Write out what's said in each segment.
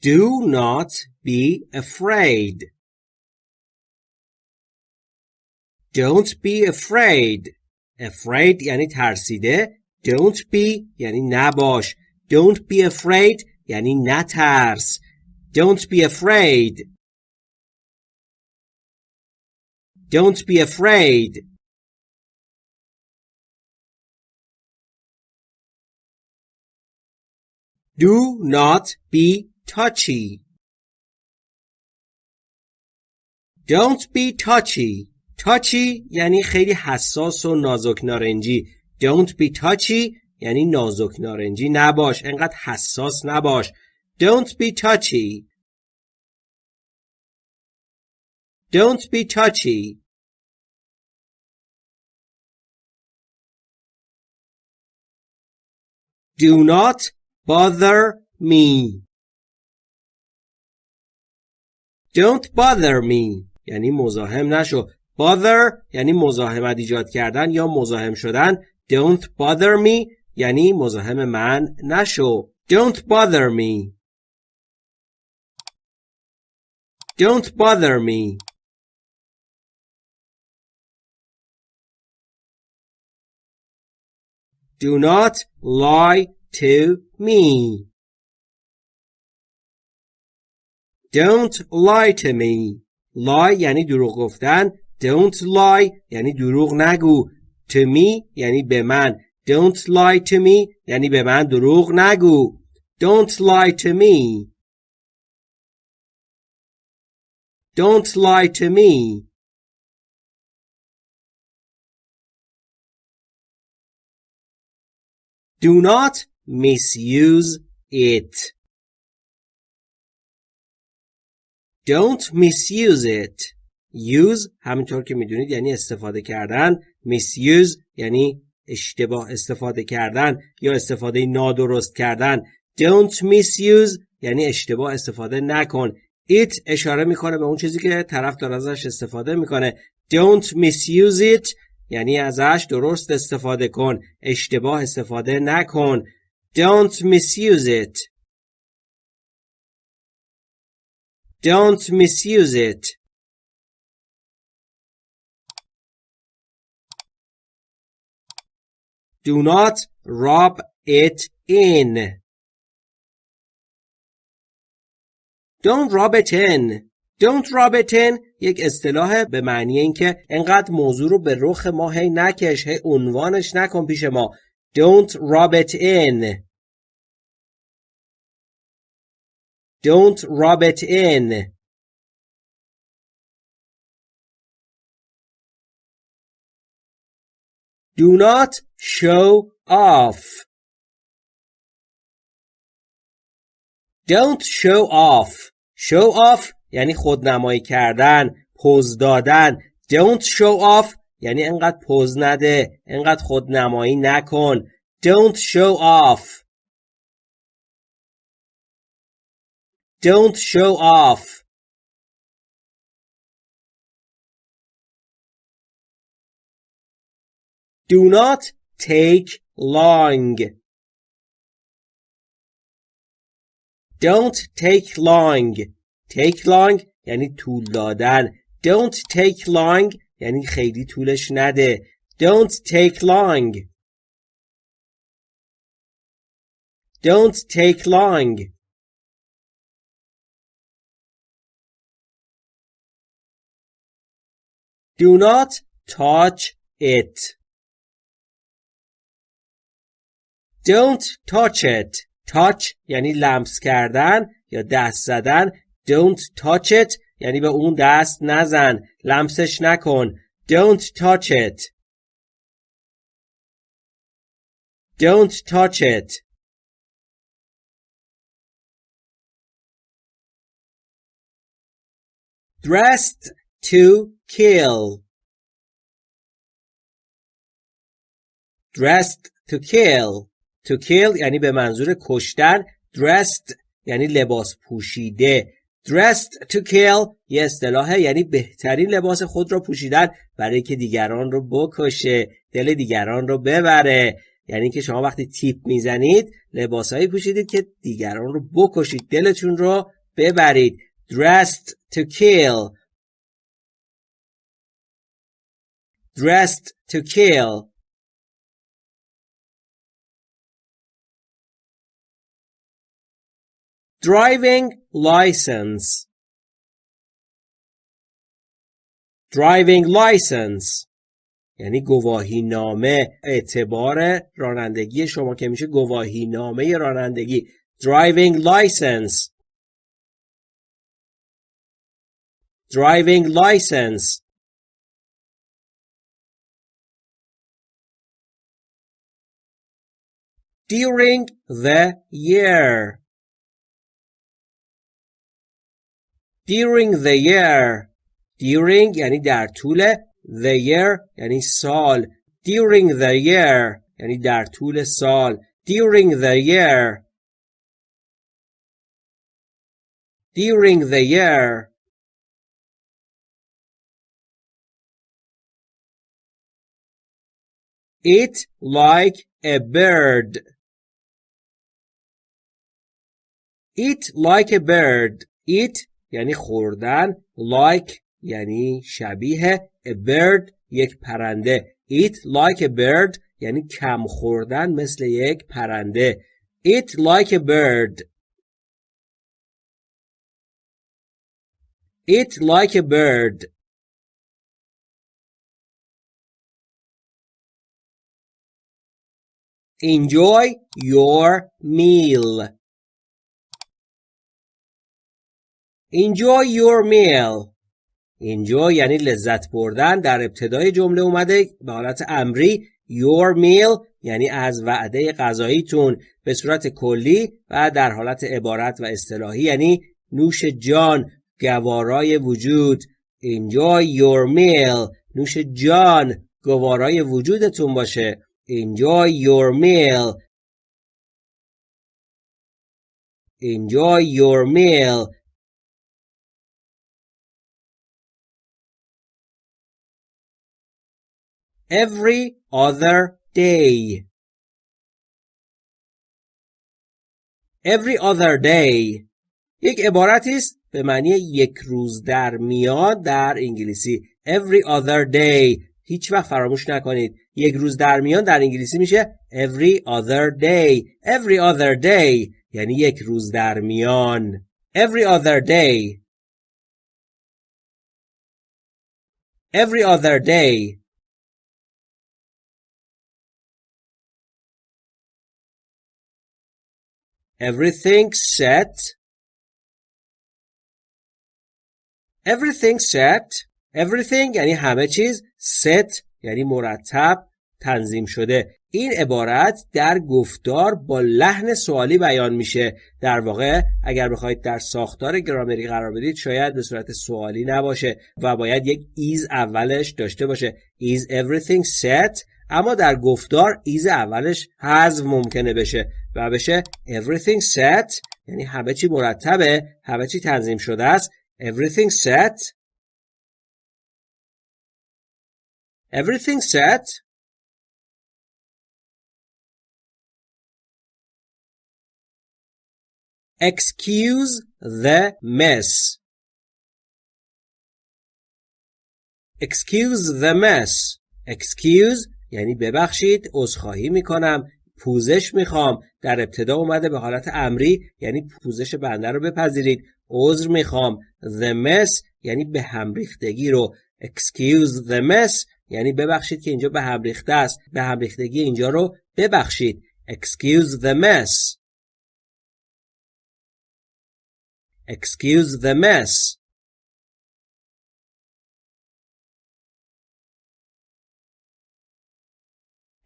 Do not be afraid. Don't be afraid. Afraid یعنی ترسیده. Don't be یعنی نباش. Don't be afraid یعنی نترس. Don't be afraid. Don't be afraid. Do not be touchy. Don't be touchy. touchy یعنی خیلی حساس و نازک نارنجی. Don't be touchy یعنی نازک نارنجی نباش. انقدر حساس نباش. Don't be touchy. Don't be touchy. Do not bother me. Don't bother me یعنی مزاحم نشو. Bother یعنی مزاحمت ایجاد کردن یا مزاحم شدن. Don't bother me یعنی مزاحم من نشو. Don't bother me. Don't bother me. Do not lie to me. Don't lie to me. Lie یعنی دروغ گفتن. Don't lie یعنی دروغ نگو. To me یعنی به من. Don't lie to me یعنی به من دروغ نگو. Don't lie to me. Don't lie to me. Do not misuse it. Don't misuse it. Use همینطور که می‌دونید یعنی استفاده کردن. Misuse یعنی اشتباه استفاده کردن یا استفاده نادرست کردن. Don't misuse یعنی اشتباه استفاده نکن. It اشاره می‌کنه به اون چیزی که طرف داره ازش استفاده می‌کنه. Don't misuse it یعنی ازش درست استفاده کن. اشتباه استفاده نکن. Don't misuse it. Don't misuse it. Do not rub it in. Don't rub it in. Don't rub it in یک اصطلاح به معنی اینکه انقدر موضوع رو به رخ ما هی نکش هی عنوانش نکن پیش ما Don't rub it in Don't rub it in Do not show off Don't show off Show off یعنی خودنمایی کردن پوز دادن don't show off یعنی انقدر پوز نده انقدر خودنمایی نکن don't show off don't show off do not take long don't take long take long یعنی طول دادن don't take long یعنی خیلی طولش نده don't take long don't take long Do not touch it don't touch it touch یعنی لمس کردن یا دست زدن Don't touch it یعنی به اون دست نزن لمسش نکن Don't touch it Don't touch it Dressed to kill. Dressed to kill. To kill یعنی به منظور کشتن. Dressed یعنی لباس پوشیده. Dressed to kill یه اصطلاحه یعنی بهترین لباس خود را پوشیدن برای که دیگران رو بکشه دل دیگران رو ببره. یعنی که شما وقتی تیپ می‌زنید لباسهایی پوشیدید که دیگران رو بکشید دلتون رو ببرید. Dressed to kill. Dressed to kill driving license driving license یعنی گواهی نامه اعتبار رانندگی شما که میشه گواهی نامه رانندگی driving license driving license during the year during the year during یعنی در طول the year یعنی سال during the year یعنی در طول سال during the year during the year Eat like a bird. Eat like a bird. Eat یعنی خوردن. Like یعنی شبیه. A bird یک پرنده. Eat like a bird یعنی کم خوردن مثل یک پرنده. Eat like a bird. Eat like a bird. Enjoy your meal. Enjoy your meal. enjoy یعنی لذت بردن در ابتدای جمله اومده به حالت امری your meal یعنی از وعده غذاییتون به صورت کلی و در حالت عبارت و اصطلاحی یعنی نوش جان گوارای وجود enjoy your meal نوش جان گوارای وجودتون باشه Enjoy your meal. Enjoy your meal. Every other day. Every other day. یک عبارتی است به معنی یک روز در میان در انگلیسی. Every other day. هیچ وقت فراموش نکنید یک روز در میان در انگلیسی میشه every other day every other day یعنی یک روز در میان every other day every other day everything set. Everything set. Everything یعنی همه چیز set یعنی مرتب تنظیم شده. این عبارت در گفتار با لحن سوالی بیان میشه. در واقع اگر بخواید در ساختار گرامری قرار بدید شاید به صورت سوالی نباشه و باید یک ایز اولش داشته باشه. Is everything set اما در گفتار ایز اولش حذف ممکنه بشه. و بشه everything set یعنی همه چی مرتبه همه چی تنظیم شده است everything set Everything set? Excuse the mess. Excuse the mess. Excuse یعنی ببخشید عذرخواهی می‌کنم پوزش می‌خوام. در ابتدا اومده به حالت امری یعنی پوزش بنده رو بپذیرید. عذر می‌خوام. The mess یعنی به هم ریختگی رو. Excuse the mess یعنی ببخشید که اینجا به هم ریخته است. به هم ریختگی اینجا رو ببخشید. Excuse the mess excuse the mess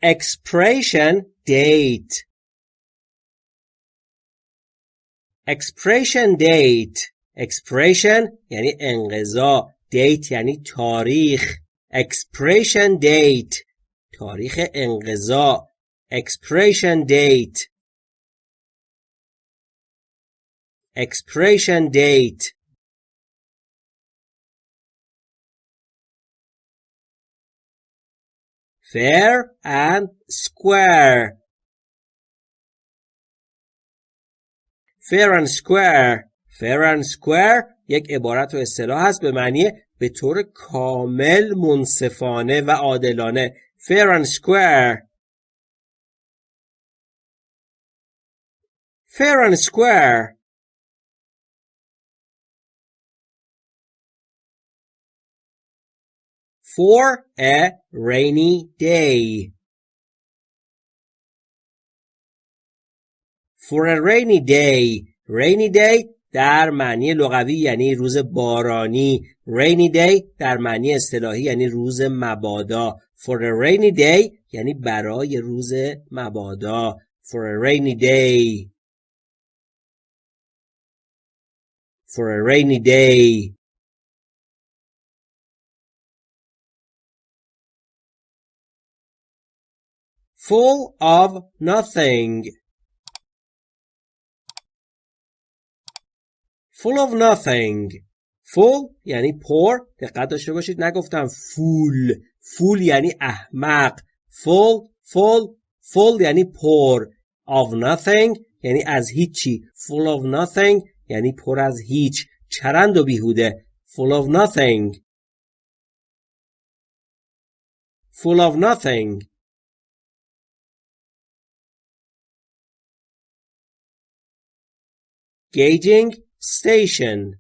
expiration date expiration date expiration یعنی انقضا date یعنی تاریخ expiration date تاریخ انقضا expiration date expiration date fair and square fair and square fair and square یک عبارت و اصطلاح هست به معنی به طور کامل منصفانه و عادلانه fair and square fair and square for a rainy day. For a rainy day. Rainy day در معنی لغوی یعنی روز بارانی. Rainy day در معنی اصطلاحی یعنی روز مبادا. For a rainy day یعنی برای روز مبادا. For a rainy day. For a rainy day. Full of nothing full of nothing full یعنی پر دقت داشته باشید نگفتم فول فول یعنی احمق full full full یعنی پر of nothing یعنی از هیچی full of nothing یعنی پر از هیچ چرند و بیهوده full of nothing full of nothing Gauging station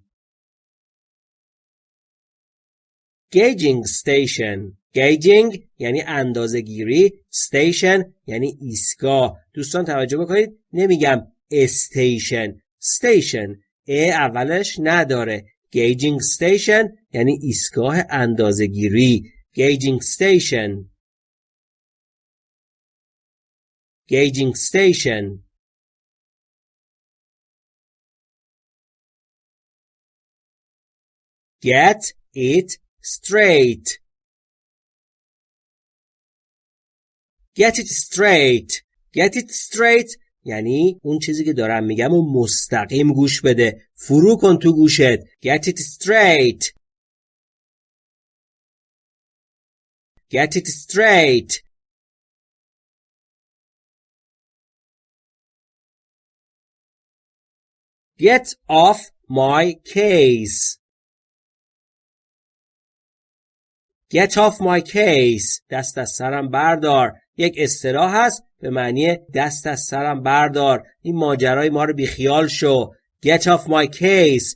Gauging station Gauging یعنی اندازه گیری station یعنی ایستگاه دوستان توجه بکنید نمیگم station station ا اولش نداره Gauging station یعنی ایستگاه اندازه گیری Gauging station Gauging station Get it straight. Get it straight. Get it straight یعنی اون چیزی که دارم میگم و مستقیم گوش بده. فرو کن تو گوشت. Get it straight. Get it straight. Get off my case. Get off my case. دست از سرم بردار. یک اصطلاح هست به معنی دست از سرم بردار. این ماجرای ما رو بیخیال شو. Get off my case.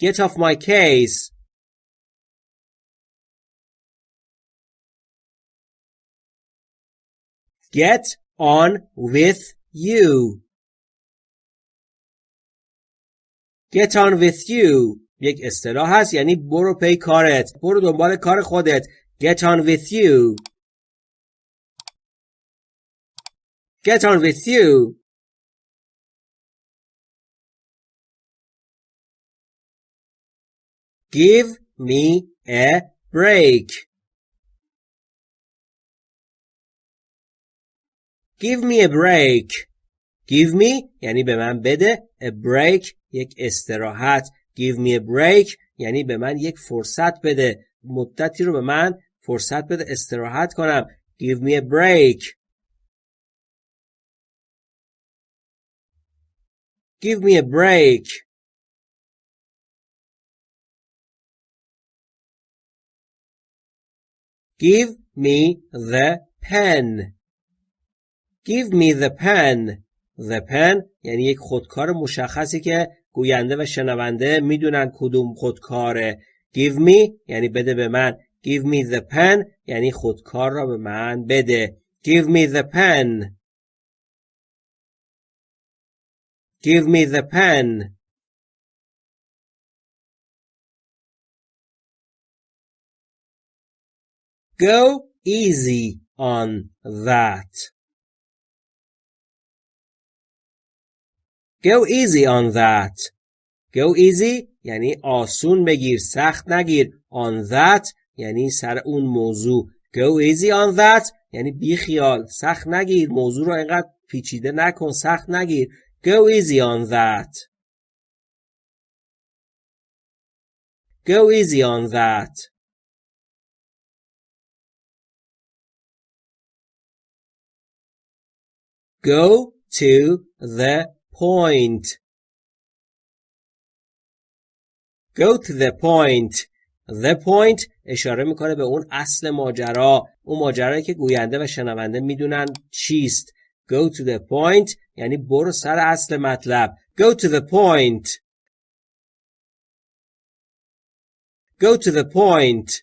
Get off my case. Get on with you. Get on with you. یک اصطلاح هست یعنی برو پی کارت برو دنبال کار خودت get on with you get on with you give me a break give me a break give me یعنی به من بده a break یک استراحت give me a break یعنی به من یک فرصت بده مدتی رو به من فرصت بده استراحت کنم give me a break give me a break give me the pen give me the pen the pen یعنی یک خودکار مشخصی که گوینده و شنونده می‌دونن کدوم خودکاره give me یعنی بده به من. Give me the pen یعنی خودکار را به من بده. Give me the pen. Give me the pen. Go easy on that. Go easy on that. Go easy یعنی آسون بگیر سخت نگیر. On that یعنی سر اون موضوع. Go easy on that یعنی بی خیال، سخت نگیر موضوع رو اینقدر پیچیده نکن سخت نگیر. Go easy on that. Go easy on that. Go to the point. Go to the point. The point اشاره می‌کنه به اون اصل ماجرا. اون ماجرایی که گوینده و شنونده می‌دونن چیست. Go to the point یعنی برو سر اصل مطلب. Go to the point. Go to the point.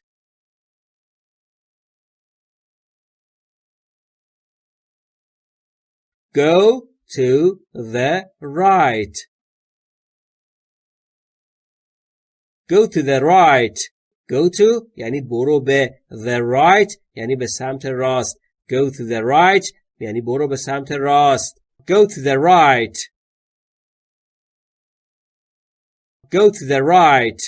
Go to the right Go to the right Go to یعنی برو به the right یعنی به سمت راست Go to the right یعنی برو به سمت راست Go to the right Go to the right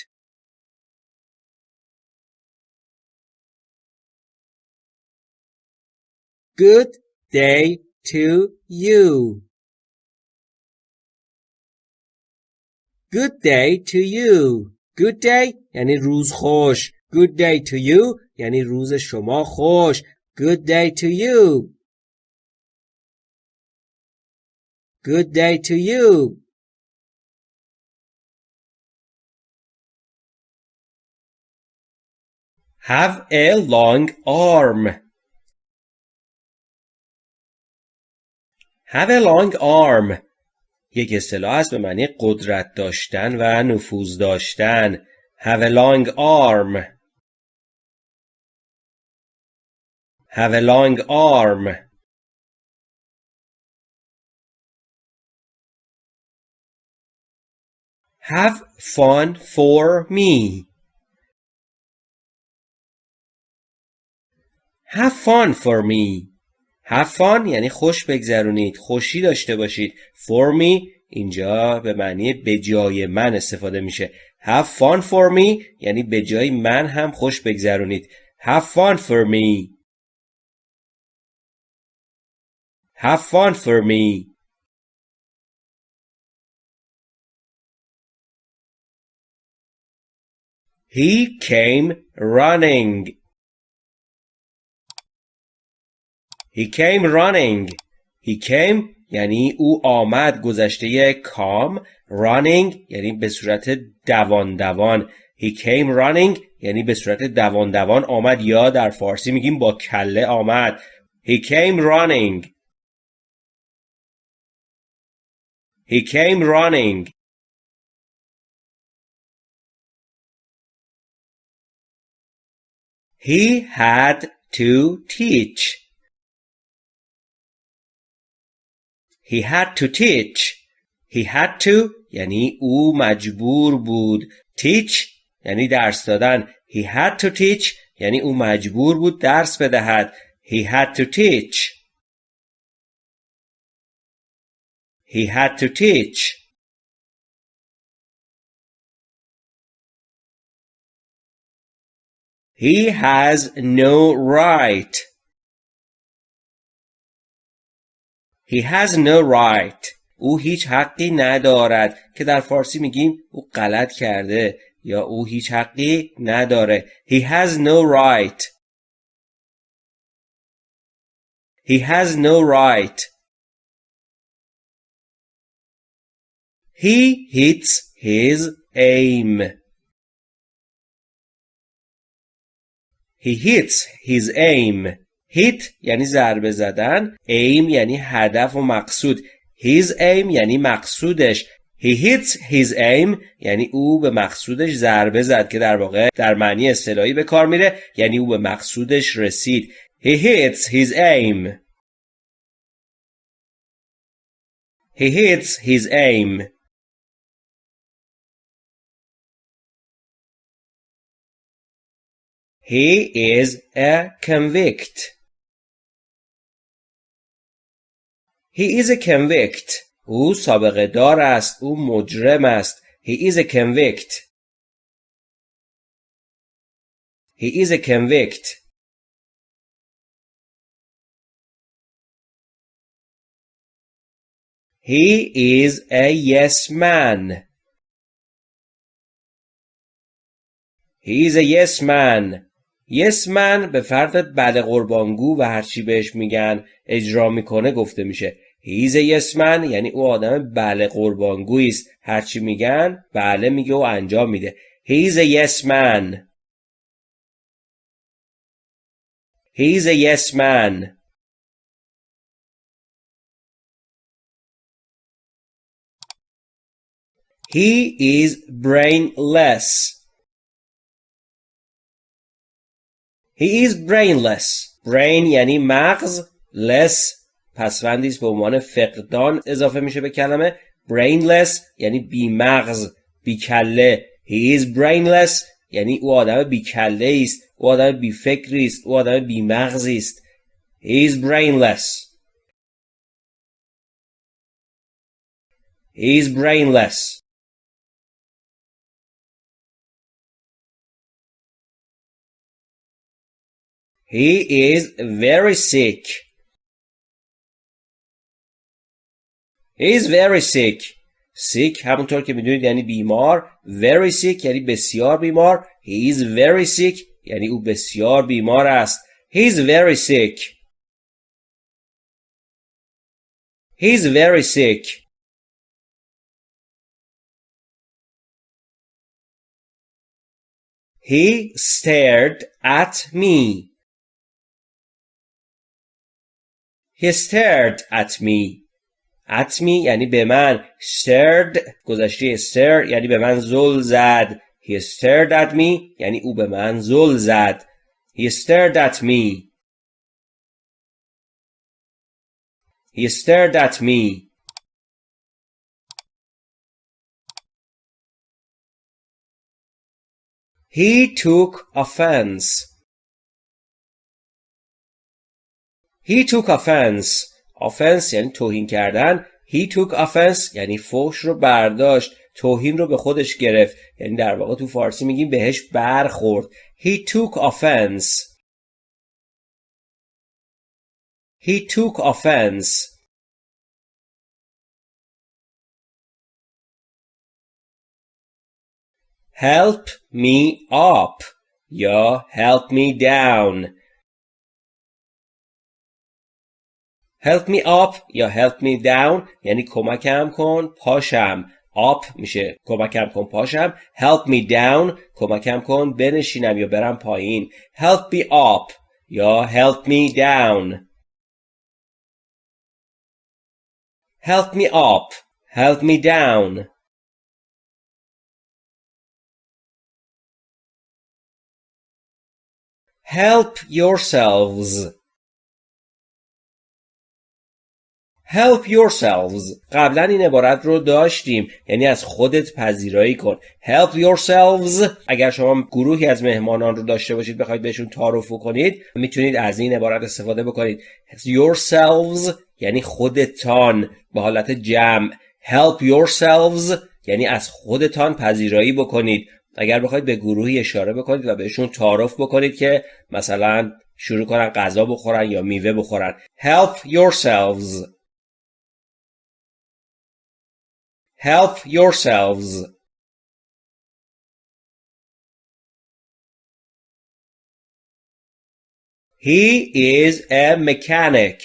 Good day to you. Good day to you. Good day یعنی روز خوش. Good day to you یعنی روز شما خوش. Good day to you. Good day to you. Have a long arm. Have a long arm. یک اصطلاح است به معنی قدرت داشتن و نفوذ داشتن. Have a long arm. Have a long arm. Have fun for me. Have fun for me. Have fun یعنی خوش بگذرونید خوشی داشته باشید. For me اینجا به معنی به جای من استفاده میشه. Have fun for me یعنی به جای من هم خوش بگذرونید. Have fun for me. Have fun for me. He came running. He came running. He came یعنی او آمد گذشته کام. Running یعنی به صورت دوان دوان He came running یعنی به صورت دوان دوان آمد یا در فارسی میگیم با کله آمد. He came running. He came running. He had to teach. He had to teach. He had to یعنی او مجبور بود. teach یعنی درس دادن. He had to teach یعنی او مجبور بود درس بدهد. He had to teach. He had to teach. He has no right. He has no right. او هیچ حقی ندارد که در فارسی میگیم او غلط کرده یا او هیچ حقی نداره. He has no right. He has no right. He hits his aim. He hits his aim. Hit یعنی ضربه زدن aim یعنی هدف و مقصود. His aim یعنی مقصودش. He hits his aim یعنی او به مقصودش ضربه زد که در واقع در معنی اصطلاحی به کار میره یعنی او به مقصودش رسید. He hits his aim. He hits his aim. He is a convict. He is a convict. او سابقه دار است. او مجرم است. He is a convict. He is a convict. He is a yes man. He is a yes man. Yes man به فرد بعد قربانگو و هرچی بهش میگن اجرا می‌کنه گفته میشه. هیز یسمن یعنی او آدم بله قربانگویی است هرچی میگن بله میگه و انجام میده هیز یسمن هیز یسمن He is brainless. He is brainless. Brain یعنی مغز. Less پسوندی به عنوان فقدان اضافه میشه به کلمه. brainless یعنی بی مغز. بی کله. He is brainless یعنی او آدم بی کله است. او آدم بی فکری است. او آدم بی مغزی است. He is brainless. He is brainless. He is very sick. He is very sick. sick همونطور که میدونید یعنی بیمار. Very sick یعنی بسیار بیمار. He is very sick یعنی او بسیار بیمار است. He is very sick. He is very sick. He stared at me. He stared at me. At me یعنی به من. Stared گذشته stare یعنی به من زل زد. He stared at me یعنی او به من زل زد. He stared at me. He stared at me. He took offense. He took offense. Offense یعنی توهین کردن. He took offense یعنی فوش رو برداشت. توهین رو به خودش گرفت. یعنی در واقع تو فارسی میگیم بهش برخورد. He took offense. He took offense. Help me up یا help me down help me up یا help me down یعنی کمکم کن پاشم up میشه کمکم کن پاشم help me down کمکم کن بنشینم یا برم پایین help me up یا help me down help me up help me down help yourselves help yourselves. قبلا این عبارت رو داشتیم. یعنی از خودت پذیرایی کن. Help yourselves. اگر شما گروهی از مهمانان رو داشته باشید بخواید بهشون تعارف کنید می‌تونید از این عبارت استفاده بکنید. Yourselves یعنی خودتان به حالت جمع. Help yourselves یعنی از خودتان پذیرایی بکنید. اگر بخواید به گروهی اشاره بکنید و بهشون تعارف بکنید که مثلا شروع کنن غذا بخورن یا میوه بخورن. Help yourselves. help yourselves He is a mechanic.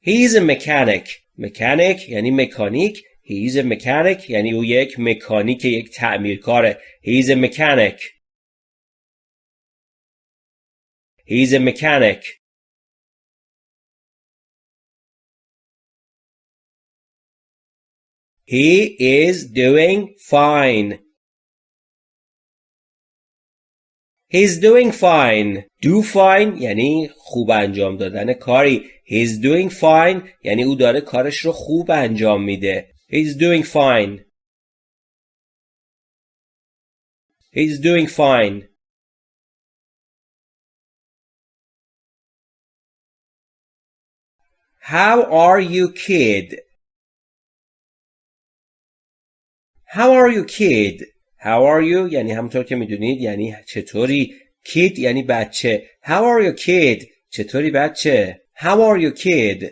He is a mechanic. mechanic یعنی مکانیک. He is a mechanic یعنی او یک مکانیک یک تعمیرکاره. He is a mechanic. He is a mechanic. He is doing fine. He's doing fine. Do fine یعنی خوب انجام دادن کاری. He's doing fine یعنی او داره کارش رو خوب انجام میده. He's doing fine. He's doing fine. How are you kid? How are you kid? How are you یعنی همونطور که می‌دونید یعنی چطوری kid یعنی بچه How are you kid چطوری بچه How are you kid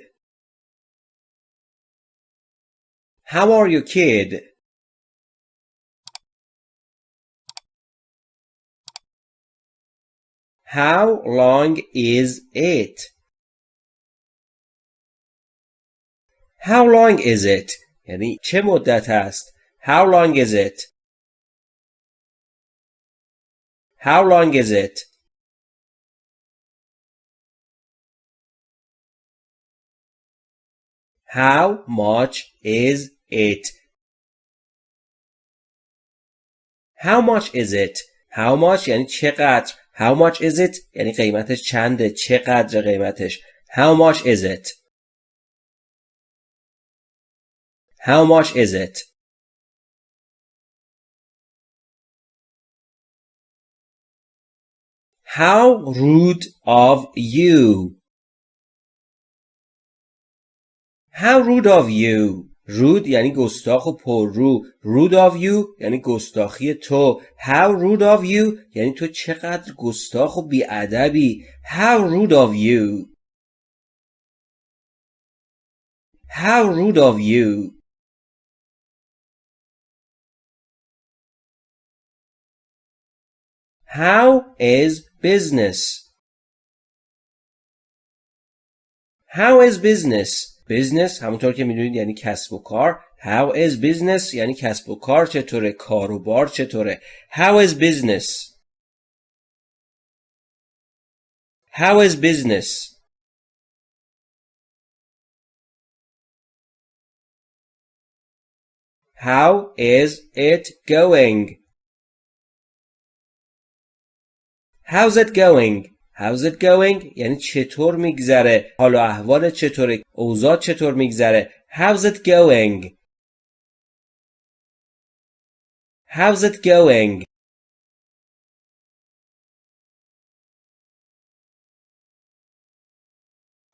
How are you kid How long is it How long is it? یعنی چه مدت است؟ How long is it? How long is it? How much is it? How much is it? How much یعنی چقدر How much is it یعنی قیمتش چنده چقدر قیمتش How much is it How much is it How rude of you How rude of you رود یعنی گستاخ و پررو rude of you یعنی گستاخی تو how rude of you یعنی تو چقدر گستاخ و بیادبی how rude of you how rude of you how is business how is business business همونطور که میدونید یعنی کسب و کار how is business یعنی کسب و کار چطوره کار و بار چطوره how is business how is business how is it going How's it going How's it going? یعنی چطور میگذره حال و احوال چطوره اوضاع چطور میگذره How's it going? How's it going?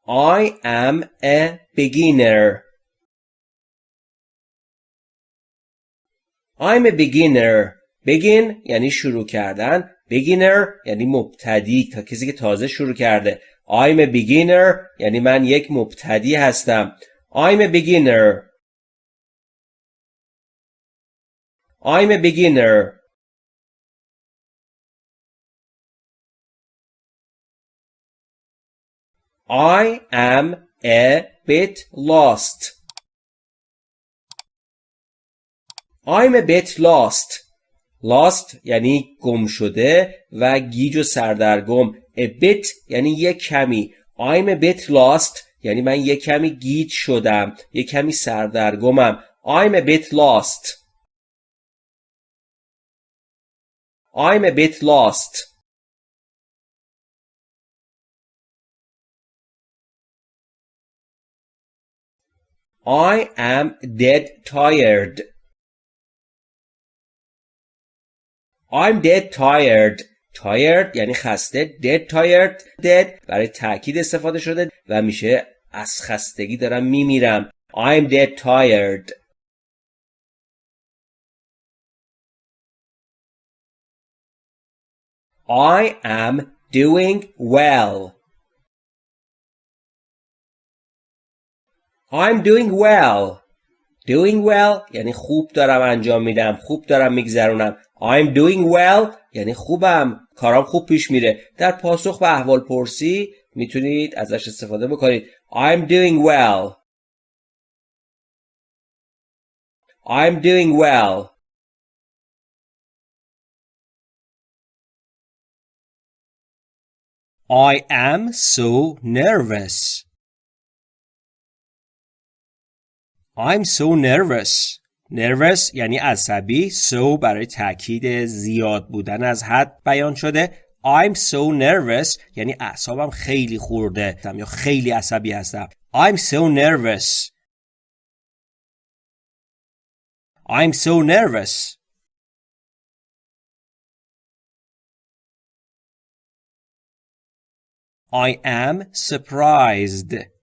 I am a beginner. I'm a beginner. begin یعنی شروع کردن beginner یعنی مبتدی تا کسی که تازه شروع کرده I'm a beginner یعنی من یک مبتدی هستم I'm a beginner I'm a beginner I am a bit lost I'm a bit lost lost یعنی گم شده و گیج و سردرگم. A bit یعنی یک کمی. I'm a bit lost یعنی من یک کمی گیج شدم یک کمی سردرگمم. I'm a bit lost. I'm a bit lost. I am dead tired. I'm dead tired tired یعنی خسته dead tired dead برای تاکید استفاده شده و میشه از خستگی دارم میمیرم I'm dead tired I am doing well I'm doing well doing well یعنی خوب دارم انجام میدم خوب دارم میگذرونم. I'm doing well یعنی خوبم. کارام خوب پیش میره. در پاسخ به احوال پرسی می‌تونید ازش استفاده بکنید. I'm doing well. I'm doing well. I am so nervous. I'm so nervous. Nervous یعنی عصبی so برای تاکید زیاد بودن از حد بیان شده. I'm so nervous یعنی اعصابم خیلی خورده یا خیلی عصبی هستم. I'm so nervous. I'm so nervous. I am surprised.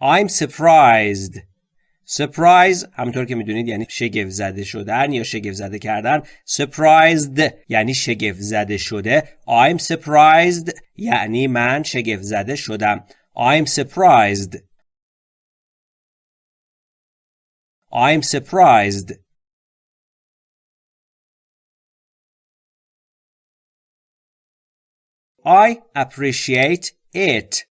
I'm surprised surprise همونطور که می‌دونید یعنی شگفت زده شدن یا شگفت زده کردن surprised یعنی شگفت زده شده I'm surprised یعنی من شگفت زده شدم I'm surprised I'm surprised I appreciate it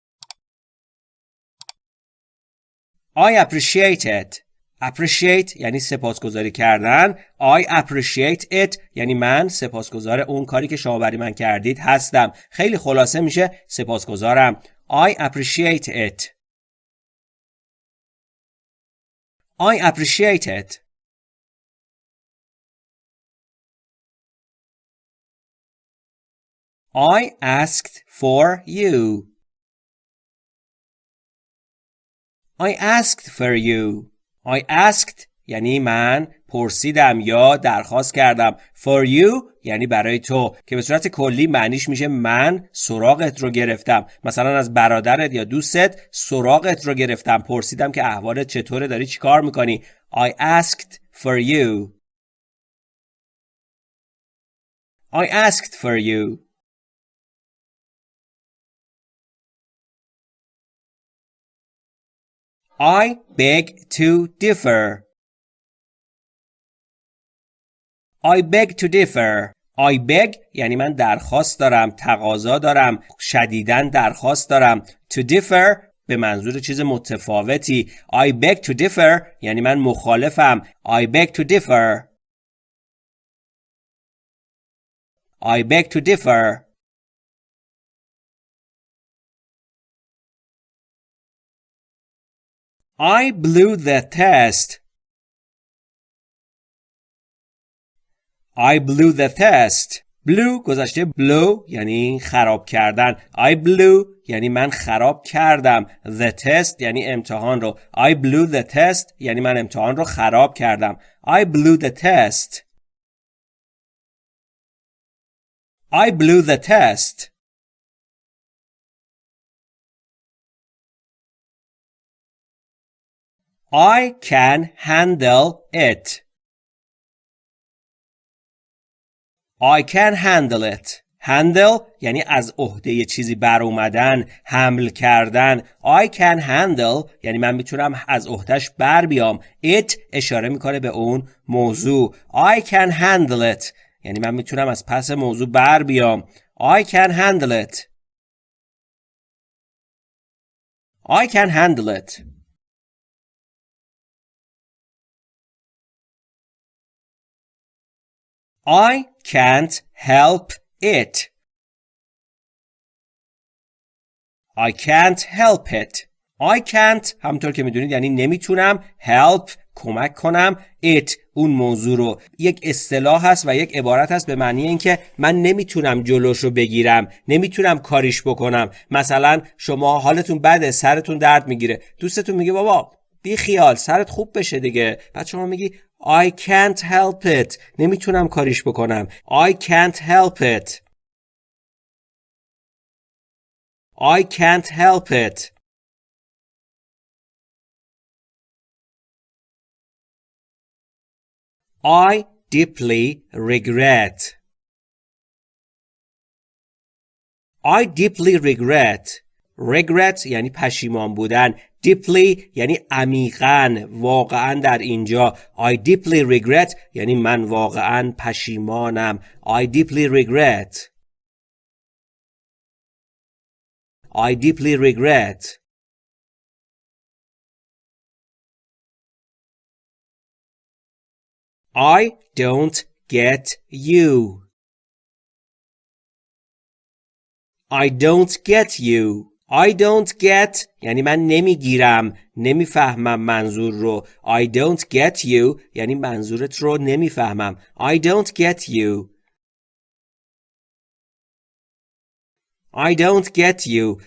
I appreciate it. appreciate یعنی سپاسگزاری کردن. I appreciate it یعنی من سپاسگزار اون کاری که شما برای من کردید هستم. خیلی خلاصه میشه سپاسگزارم. I appreciate it. I appreciate it. I asked for you. I asked for you. I asked یعنی من پرسیدم یا درخواست کردم. For you یعنی برای تو. که به صورت کلی معنیش میشه من سراغت رو گرفتم. مثلا از برادرت یا دوستت سراغت رو گرفتم. پرسیدم که احوالت چطوره داری چیکار می‌کنی؟ I asked for you. I asked for you. I beg to differ. I beg to differ. I beg یعنی من درخواست دارم تقاضا دارم شدیدن درخواست دارم to differ به منظور چیز متفاوتی I beg to differ یعنی من مخالفم I beg to differ I beg to differ I blew the test. I blew the test. blew گذشته blow یعنی خراب کردن. I blew یعنی من خراب کردم. The test یعنی امتحان رو. I blew the test یعنی من امتحان رو خراب کردم. I blew the test. I blew the test. I can handle it. I can handle it. handle یعنی از عهده چیزی بر اومدن حمل کردن. I can handle یعنی من می‌تونم از عهدهش بر بیام. It اشاره می‌کنه به اون موضوع. I can handle it. یعنی من می‌تونم از پس موضوع بر بیام. I can handle it. I can handle it. I can't help it. I can't help it. I can't همطور که می‌دونید یعنی نمی‌تونم help کمک کنم it اون موضوع رو یک اصطلاح هست و یک عبارت هست به معنی اینکه من نمی‌تونم جلوش رو بگیرم نمی‌تونم کاریش بکنم مثلا شما حالتون بده سرتون درد می‌گیره دوستتون میگه بابا بی خیال سرت خوب بشه دیگه بعد شما میگی I can't help it نمیتونم کاریش بکنم I can't help it I can't help it I deeply regret I deeply regret regret یعنی پشیمان بودن deeply یعنی عمیقا واقعا در اینجا I deeply regret یعنی من واقعا پشیمانم I deeply regret I deeply regret I don't get you I don't get you I don't get یعنی من نمیگیرم نمیفهمم منظور رو I don't get you یعنی منظورت رو نمیفهمم I don't get you I don't get you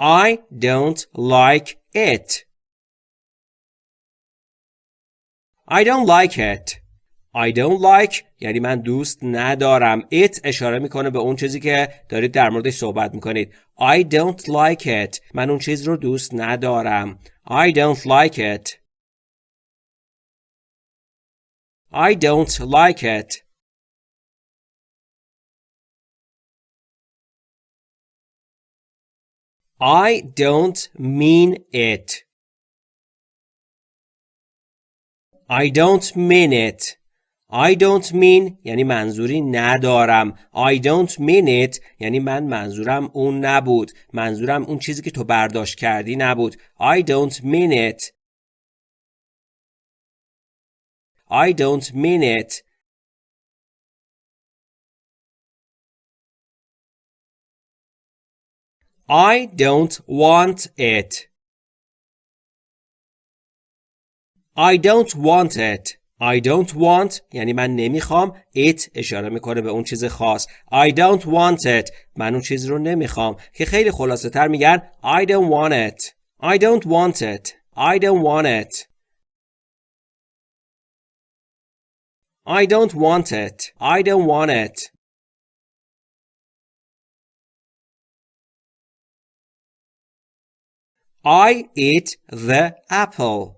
I don't like it I don't like it I don't like یعنی من دوست ندارم. It اشاره می‌کنه به اون چیزی که دارید در موردش صحبت می‌کنید. I don't like it. من اون چیز رو دوست ندارم. I don't like it. I don't like it. I don't mean it. I don't mean it. I don't mean یعنی منظوری ندارم. I don't mean it یعنی من منظورم اون نبود. منظورم اون چیزی که تو برداشت کردی نبود. I don't mean it. I don't mean it. I don't want it. I don't want it. I don't want یعنی من نمی‌خوام it اشاره می‌کنه به اون چیز خاص I don't want it من اون چیز رو نمی‌خوام که خیلی خلاصه تر میگن I don't want it I don't want it I don't want it I don't want it I don't want it I eat the apple.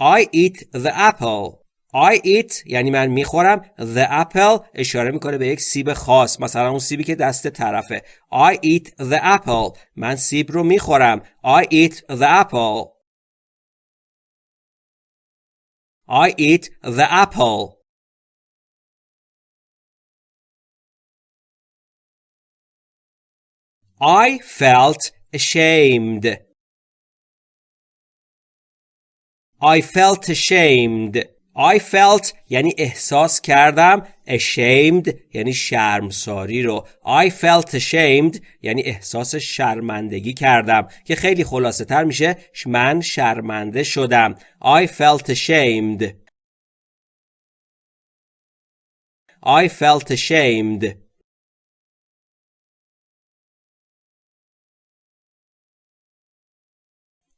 I eat the apple. I eat یعنی من می‌خورم the apple اشاره می‌کنه به یک سیب خاص مثلا اون سیبی که دست طرفه I eat the apple من سیب رو می‌خورم I eat the apple I eat the apple I felt ashamed. I felt ashamed. I felt یعنی احساس کردم ashamed یعنی شرمساری رو. I felt ashamed یعنی احساس شرمندگی کردم که خیلی خلاصه تر میشه من شرمنده شدم. I felt ashamed. I felt ashamed.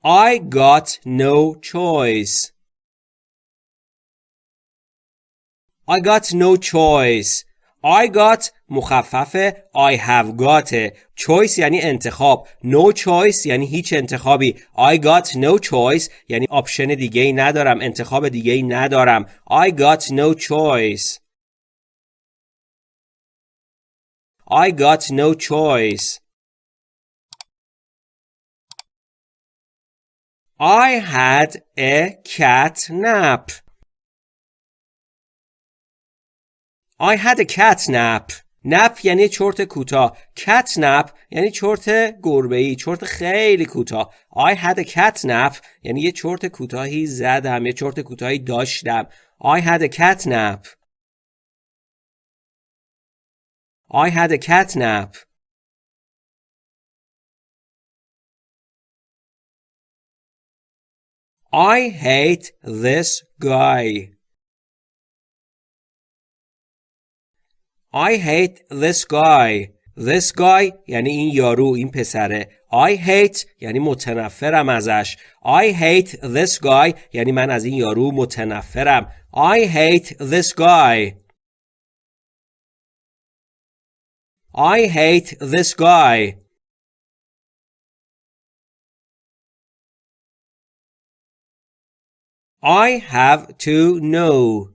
I got no choice. I got no choice. I got مخفف I have got choice یعنی انتخاب no choice یعنی هیچ انتخابی I got no choice یعنی آپشن دیگه ای ندارم انتخاب دیگه ای ندارم I got no choice I got no choice I had a cat nap. I had a cat nap. نپ یعنی چرت کوتاه. Cat nap یعنی چرت گربه ای چرت خیلی کوتاه. I had a cat nap یعنی یه چرت کوتاهی زدم یه چرت کوتاهی داشتم. I had a cat nap I had a cat nap I hate this guy. I hate this guy. This guy یعنی این یارو این پسره I hate یعنی متنفرم ازش I hate this guy یعنی من از این یارو متنفرم I hate this guy I hate this guy I have to know.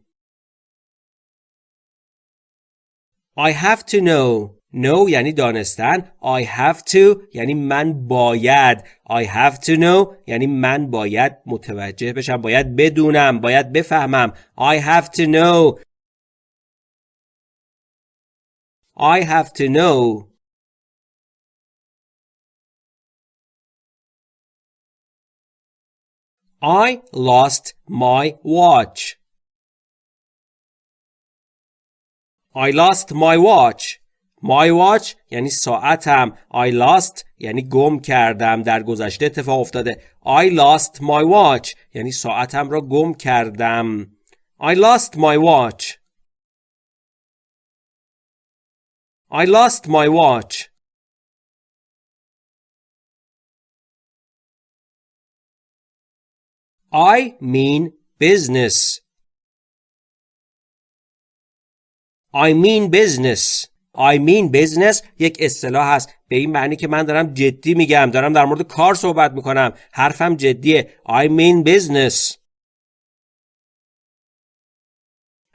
I have to know. know یعنی دانستن. I have to یعنی من باید. I have to know یعنی من باید متوجه بشم. باید بدونم. باید بفهمم. I have to know. I have to know. I lost my watch. I lost my watch. My watch یعنی ساعتم. I lost یعنی گم کردم. در گذشته اتفاق افتاده. I lost my watch یعنی ساعتم را گم کردم. I lost my watch. I lost my watch. I mean business. I mean business. I mean business یک اصطلاح هست به این معنی که من دارم جدی میگم دارم در مورد کار صحبت می‌کنم حرفم جدیه I mean business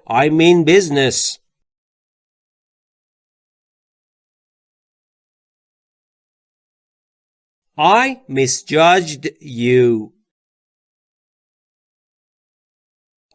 I mean business I misjudged you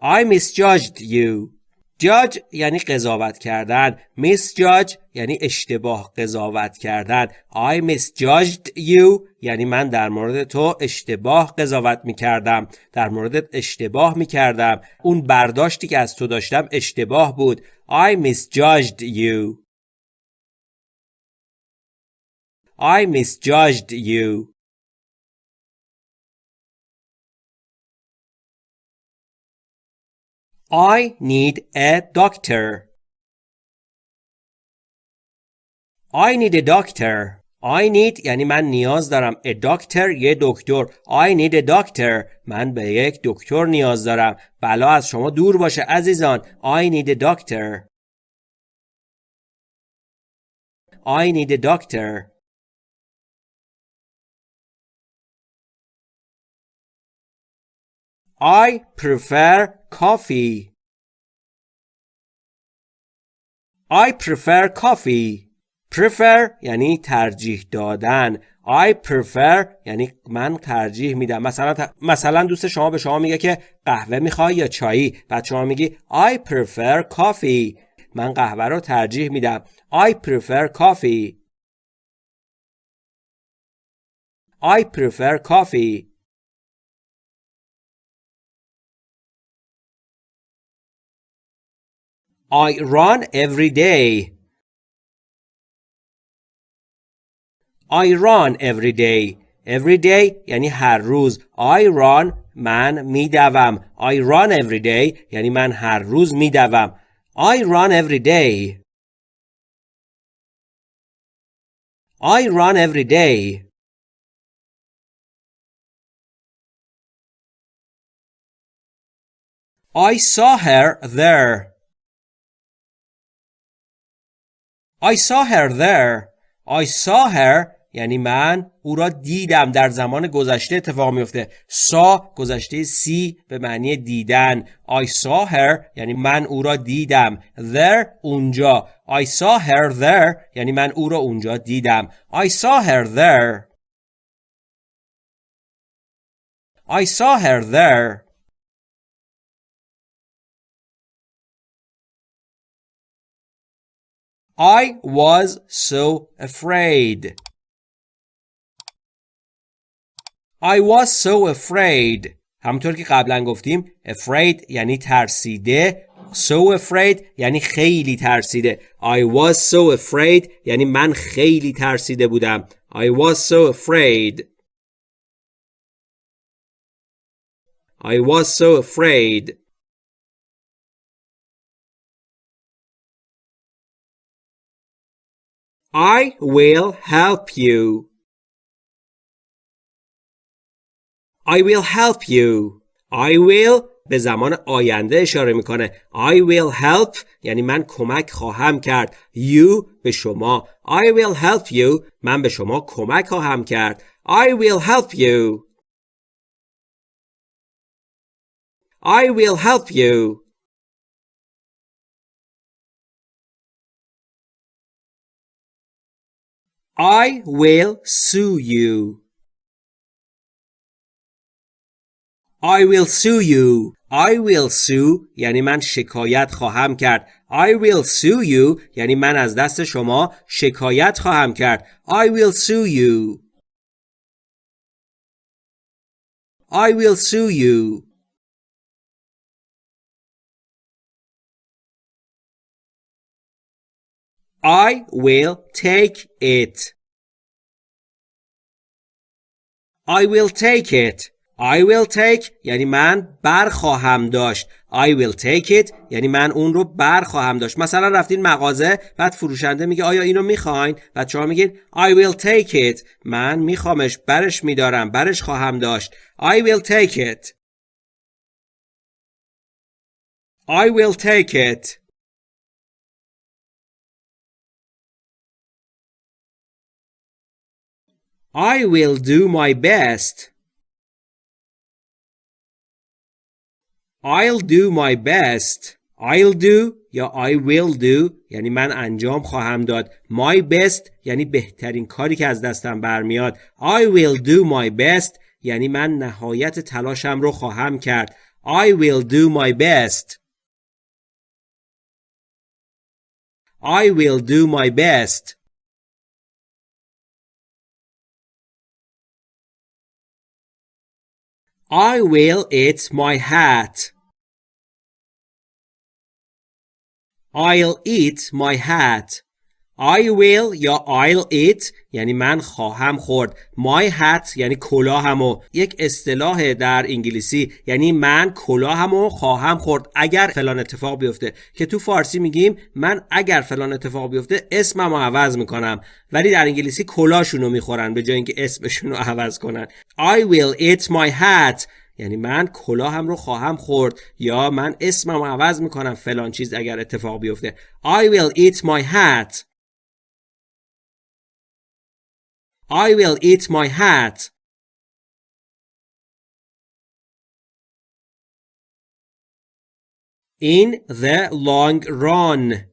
I misjudged you. Judge یعنی قضاوت کردن. Misjudge یعنی اشتباه قضاوت کردن. I misjudged you یعنی من در مورد تو اشتباه قضاوت می‌کردم. در مورد اشتباه می‌کردم. اون برداشتی که از تو داشتم اشتباه بود. I misjudged you. I misjudged you. I need a doctor. I need a doctor. I need یعنی من نیاز دارم. A doctor یه دکتر. I need a doctor. من به یک دکتر نیاز دارم. بلا از شما دور باشه عزیزان. I need a doctor. I need a doctor. I prefer coffee. I prefer coffee. prefer یعنی ترجیح دادن. I prefer یعنی من ترجیح میدم. مثلا مثلا دوست شما به شما میگه که قهوه می‌خوای یا چایی. بعد شما میگی I prefer coffee. من قهوه رو ترجیح میدم. I prefer coffee. I prefer coffee. I run every day. I run every day. Every day یعنی هر روز. I run من میدوم. I run every day یعنی من هر روز میدوم. I run every day. I run every day. I saw her there. I saw her there. I saw her. یعنی من او را دیدم. در زمان گذشته اتفاق میفته سا گذشته سی به معنی دیدن. I saw her. یعنی من او را دیدم. There اونجا. I saw her there. یعنی من او را اونجا دیدم. I saw her there. I saw her there. I was so afraid. I was so afraid. همونطور که قبلا گفتیم afraid یعنی ترسیده so afraid یعنی خیلی ترسیده I was so afraid یعنی من خیلی ترسیده بودم I was so afraid I was so afraid I will help you. I will help you. I will به زمان آینده اشاره میکنه. I will help یعنی من کمک خواهم کرد. You به شما. I will help you من به شما کمک خواهم کرد. I will help you. I will help you. I will sue you. I will sue you. I will sue یعنی من شکایت خواهم کرد. I will sue you یعنی من از دست شما شکایت خواهم کرد. I will sue you. I will sue you. I will take it. I will take it. I will take یعنی من بر خواهم داشت. I will take it یعنی من اون رو بر خواهم داشت. مثلا رفتین مغازه بعد فروشنده میگه آیا اینو می‌خواین؟ بعد شما میگین I will take it. من میخوامش برش میدارم برش خواهم داشت. I will take it. I will take it. I will do my best. I'll do my best. I'll do یا I will do یعنی من انجام خواهم داد. My best یعنی بهترین کاری که از دستم برمیاد. I will do my best یعنی من نهایت تلاشم رو خواهم کرد. I will do my best. I will do my best. I will eat my hat. I'll eat my hat. I will یا I'll eat یعنی من خواهم خورد. My hat یعنی کلاهمو. یک اصطلاح در انگلیسی یعنی من کلاهمو خواهم خورد. اگر فلان اتفاق بیفته که تو فارسی میگیم من اگر فلان اتفاق بیفته اسممو عوض می‌کنم. ولی در انگلیسی کلاهشونو می‌خورن به جای اینکه اسمشون رو عوض کنن. I will eat my hat. یعنی من کلاهم رو خواهم خورد. یا من اسمم عوض می‌کنم. فلان چیز اگر اتفاق بیفته. I will eat my hat. I will eat my hat. In the long run.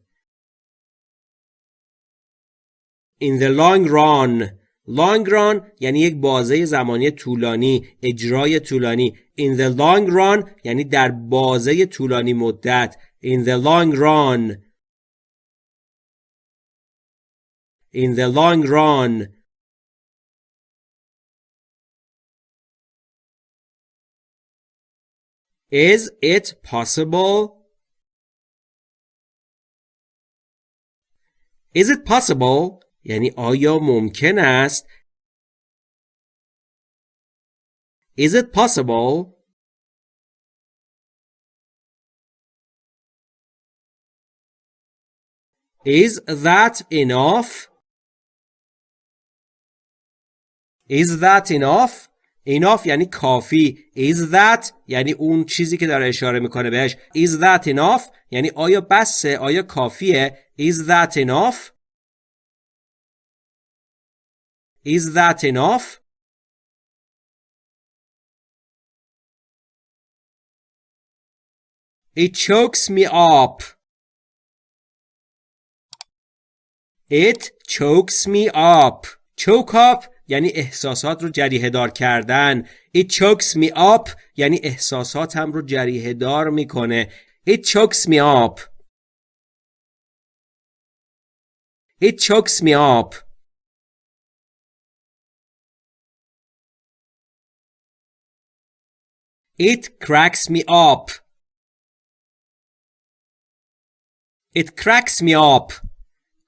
In the long run. Long run یعنی یک بازه زمانی طولانی اجرای طولانی In the long run یعنی در بازه طولانی مدت In the long run In the long run Is it possible? Is it possible? یعنی آیا ممکن است؟ Is it possible? Is that enough? Is that enough? Enough یعنی کافی is that یعنی اون چیزی که داره اشاره می‌کنه بهش is that enough یعنی آیا بسه آیا کافیه is that enough is that enough it chokes me up it chokes me up choke up یعنی احساسات رو جریه دار کردن It chokes me up یعنی احساساتم رو جریه دار می‌کنه It chokes me up It chokes me up It cracks me up It cracks me up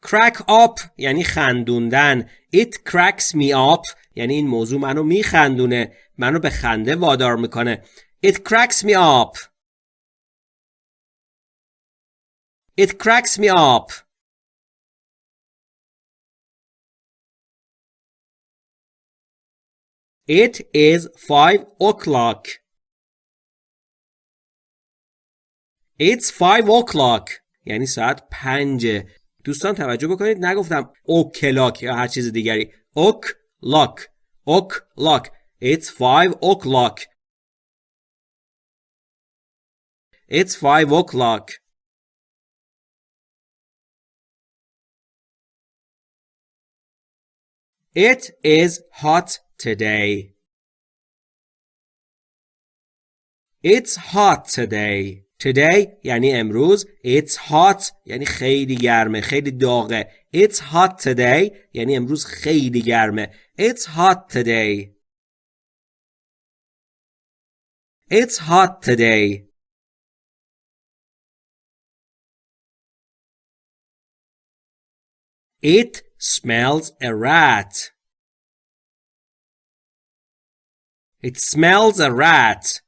crack up یعنی خندوندن it cracks me up یعنی این موضوع منو میخندونه منو به خنده وادار می‌کنه it cracks me up it cracks me up It is five o'clock. It's five o'clock. یعنی ساعت پنجه دوستان توجه بکنید نگفتم او کلاک یا هر چیز دیگری. اوک لاک اوک لاک It's five o'clock It's five o'clock It is hot today. It's hot today. Today یعنی امروز It's hot یعنی خیلی گرمه خیلی داغه It's hot today یعنی امروز خیلی گرمه It's hot today It's hot today It smells a rat. It smells a rat.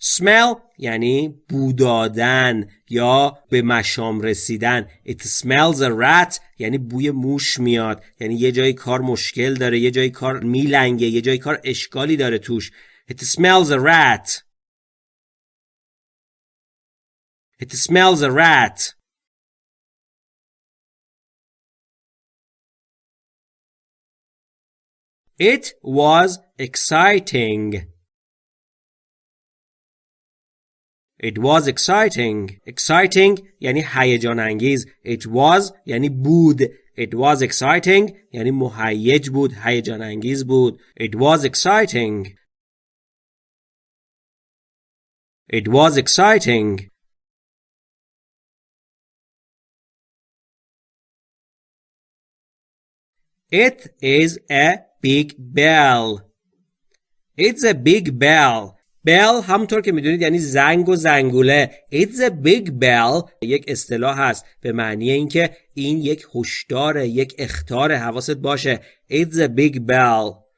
Smell یعنی بودادن یا به مشام رسیدن. It smells a rat یعنی بوی موش میاد. یعنی یه جای کار مشکل داره یه جای کار میلنگه یه جای کار اشکالی داره توش. It smells a rat. It smells a rat. It was exciting. It was exciting. Exciting یعنی هیجان انگیز. It was یعنی بود. It was exciting یعنی مهیج بود. هیجان انگیز بود. It was exciting. It was exciting. It is a big bell. It's a big bell. Bell همونطور که می‌دونید یعنی زنگ و زنگوله. It's a big bell. یک اصطلاح هست به معنی اینکه این یک هشدار یک اختار حواست باشه. It's a big bell.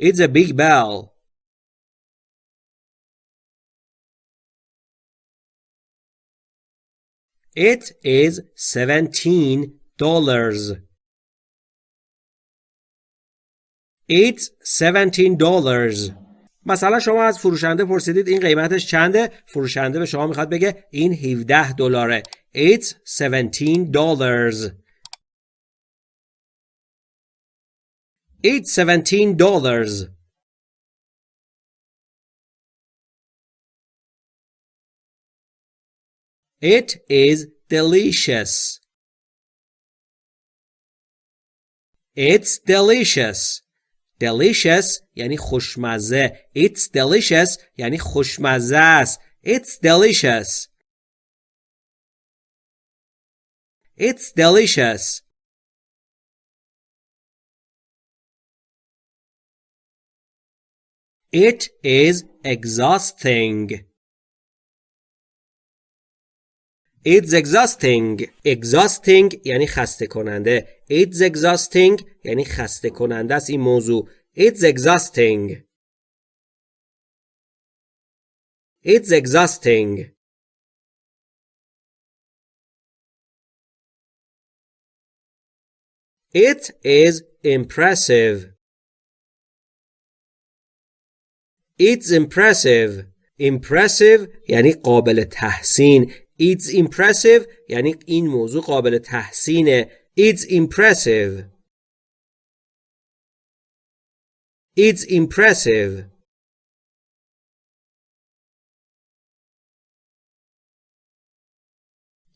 It's a big bell. It is seventeen dollars. It's seventeen dollars. مثلا شما از فروشنده پرسیدید این قیمتش چنده فروشنده به شما می‌خواد بگه این 17 دلاره It's 17 dollars It's 17 dollars It is delicious. It's delicious. Delicious یعنی خوشمزه. It's delicious یعنی خوشمزه است. It's delicious. It's delicious. It is exhausting. It's exhausting. Exhausting یعنی خسته کننده. It's exhausting یعنی خسته کننده است این موضوع. It's exhausting. It's exhausting. It is impressive. It's impressive. Impressive یعنی قابل تحسین. It's impressive یعنی این موضوع قابل تحسینه. It's impressive. It's impressive.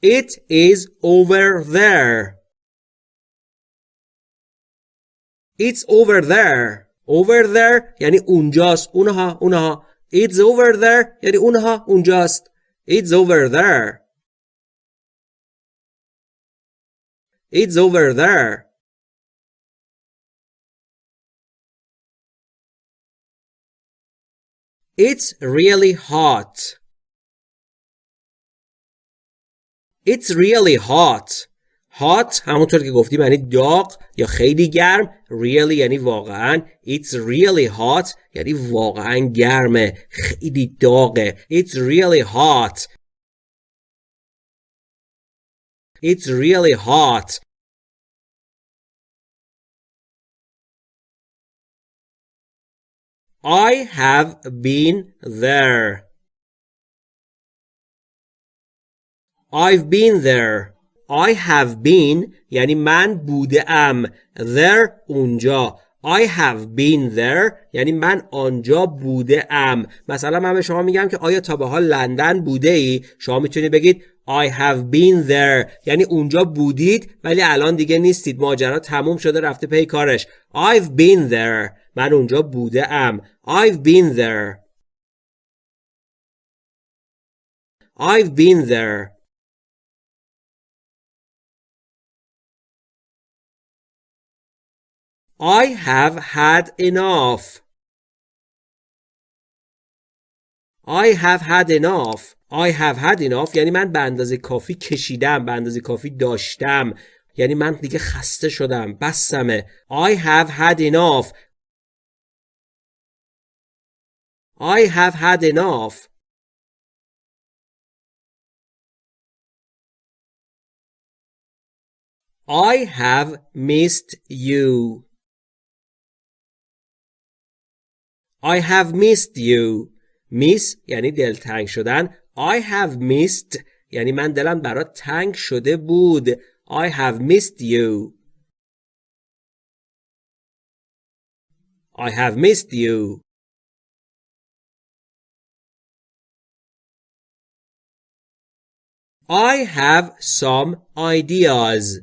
It is over there. It's over there. Over there یعنی اونجاست. اونها اونها. It's over there یعنی اونها اونجاست. It's over there. It's over there. It's really hot. It's really hot. Hot همونطور که گفتیم یعنی داغ یا خیلی گرم really یعنی واقعا it's really hot یعنی واقعا گرمه خیلی داغه it's really hot it's really hot I have been there I've been there I have been یعنی من بوده ام there اونجا. I have been there یعنی من آنجا بوده ام مثلا من به شما میگم که آیا تا به حال لندن بوده ای شما می‌تونید بگید I have been there. یعنی اونجا بودید ولی الان دیگه نیستید. ماجرا تموم شده رفته پی کارش. I've been there. من اونجا بوده ام I've been there. I've been there. I have had enough. I have had enough. I have had enough یعنی من به اندازه کافی کشیدم به اندازه کافی داشتم یعنی من دیگه خسته شدم بسمه I have had enough I have had enough I have missed you I have missed you miss یعنی دلتنگ شدن I have missed یعنی من دلم برات تنگ شده بود I have missed you I have missed you I have some ideas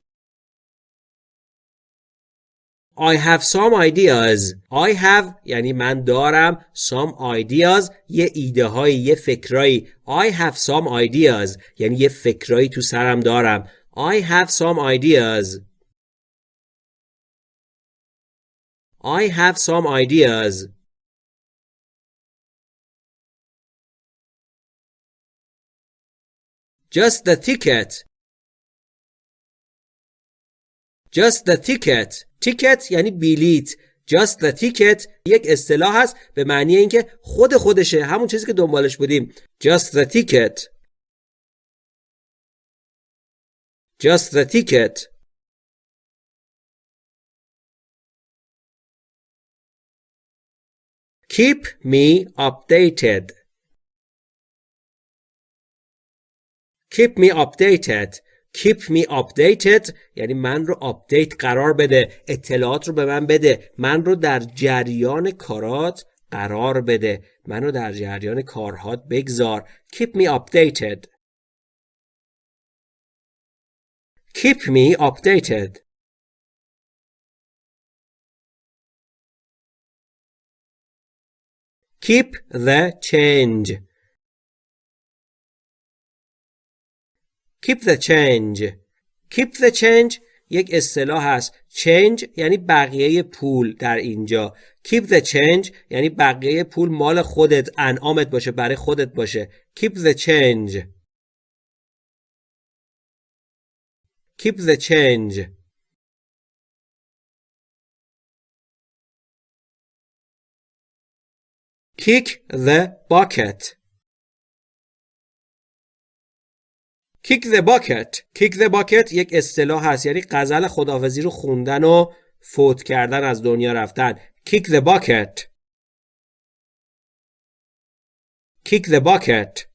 I have some ideas I have یعنی من دارم some ideas یه ایده های یه فکرایی I have some ideas یعنی یه فکرایی تو سرم دارم I have some ideas I have some ideas Just the ticket Just the ticket ticket یعنی بلیت Just the ticket یک اصطلاح هست به معنی اینکه خود خودشه همون چیزی که دنبالش بودیم Just the ticket Just the ticket Keep me updated Keep me updated Keep me updated. یعنی من رو آپدیت قرار بده. اطلاعات رو به من بده. من رو در جریان کارات قرار بده. من رو در جریان کارهات بگذار. Keep me updated. Keep me updated. Keep the change. Keep the change Keep the change یک اصطلاح هست change یعنی بقیه پول در اینجا keep the change یعنی بقیه پول مال خودت انعامت باشه برای خودت باشه keep the change keep the change kick the bucket kick the bucket kick the bucket یک اصطلاح هست یعنی غزل خداحافظی رو خوندن و فوت کردن از دنیا رفتن kick the bucket kick the bucket